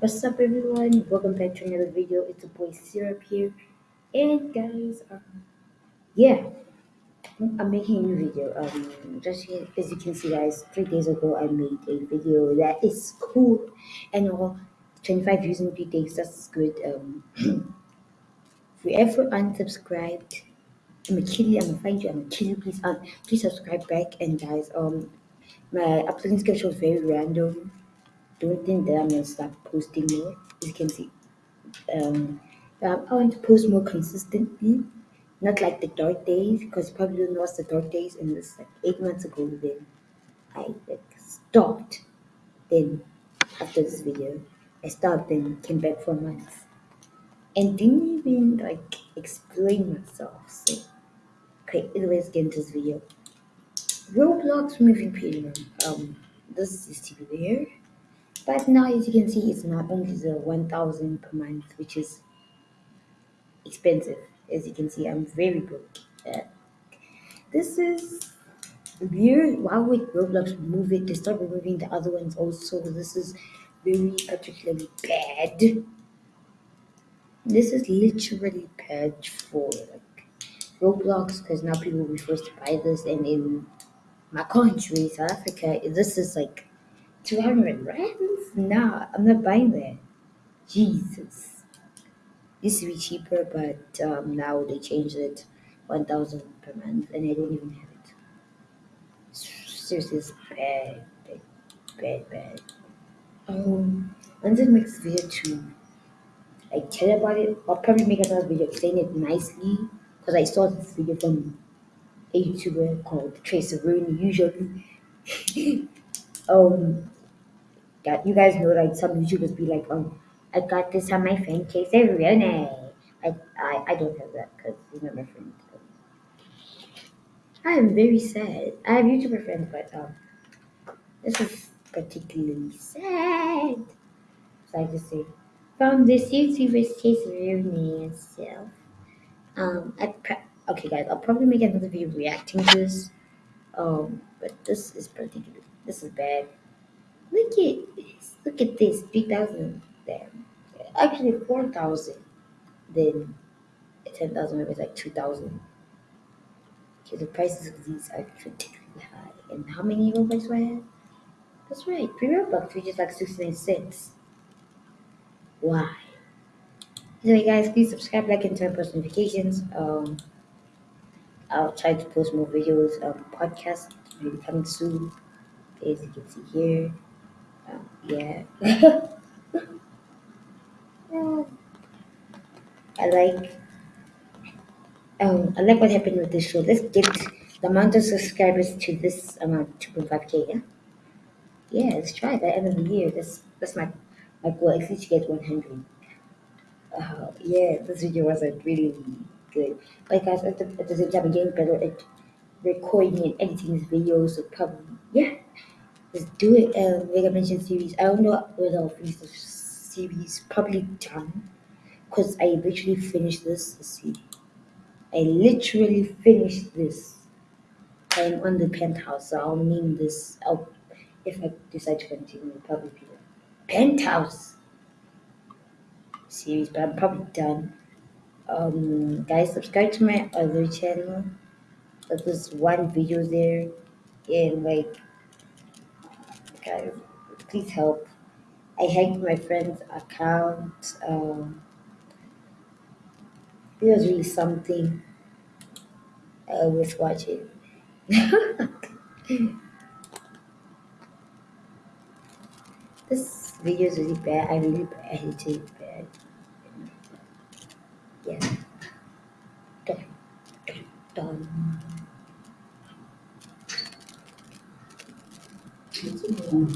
What's up, everyone? Welcome back to another video. It's a boy Syrup here, and guys, um, yeah, I'm making a new video. Um, just as you can see, guys, three days ago I made a video that is cool and all. 25 views in three days. That's good. Um, if you ever unsubscribed, I'm kill you. I'm gonna find you. I'm kill you. Please, um, please subscribe back. And guys, um, my uploading schedule is very random. Think that I'm gonna stop posting more. As you can see, um, I want to post more consistently, not like the dark days, because you probably don't know the dark days. And it's like eight months ago, then I like stopped. Then after this video, I stopped and came back for months, and didn't even like explain myself. So, okay, anyways, get into this video. Roblox moving premium. Um, this is be there. But now, as you can see, it's not only the 1000 per month, which is expensive. As you can see, I'm very broke. Uh, this is weird. Why would Roblox remove it? They start removing the other ones also. This is very particularly bad. This is literally bad for like Roblox because now people will be forced to buy this, and in my country, South Africa, this is like 200 rands. Nah, I'm not buying that. Jesus. Used to be cheaper, but um, now they changed it 1000 per month, and I don't even have it. Seriously, it's bad, bad, bad, bad. Um, I make this video to like tell about it, I'll probably make another video explaining it nicely because I saw this video from a YouTuber called Tracer Rooney. Usually, um, you guys know, like some YouTubers be like, um, I got this on my friend Tracer Rooney. I, I, I don't have that because he's not my friend. I am very sad. I have YouTuber friends, but um, this is particularly sad. So I just say, from this YouTuber's Tracer Rooney itself. Um, I pre- okay, guys, I'll probably make another video reacting to this. Um, but this is particular. This is bad. Look at this. Look at this. Three thousand. There. Actually, four thousand. Then ten thousand. Maybe it's like two thousand. Okay, the prices of these are particularly high. And how many Robux do I have? That's right, three Robux, which is like sixty nine cents. Why? Anyway, guys, please subscribe, like, and turn post notifications. Um, I'll try to post more videos. Um, podcast will be coming soon, as you can see here. Yeah. I like. Um, I like what happened with this show. Let's get the amount of subscribers to this amount, two point five k. Yeah. Yeah, let's try it by end of the year. That's that's my my goal. At least get one hundred. Uh, yeah, this video wasn't really good. Like guys, at the, at the same time, I'm getting better at recording and editing these videos. So probably, yeah, let's do it. Um, like I mentioned, series. I don't know whether I'll finish the series. Probably done, cause I literally finished this. Let's see. I literally finished this. I'm on the penthouse, so I'll name this. I'll, if I decide to continue, it'll probably be the penthouse series, but I'm probably done. Um, guys, subscribe to my other channel. There's one video there, and like, guys, please help. I hacked my friend's account. Um, it was really something. I was watching. this video is really bad. I really hate it bad. Yeah. Done. Done. thank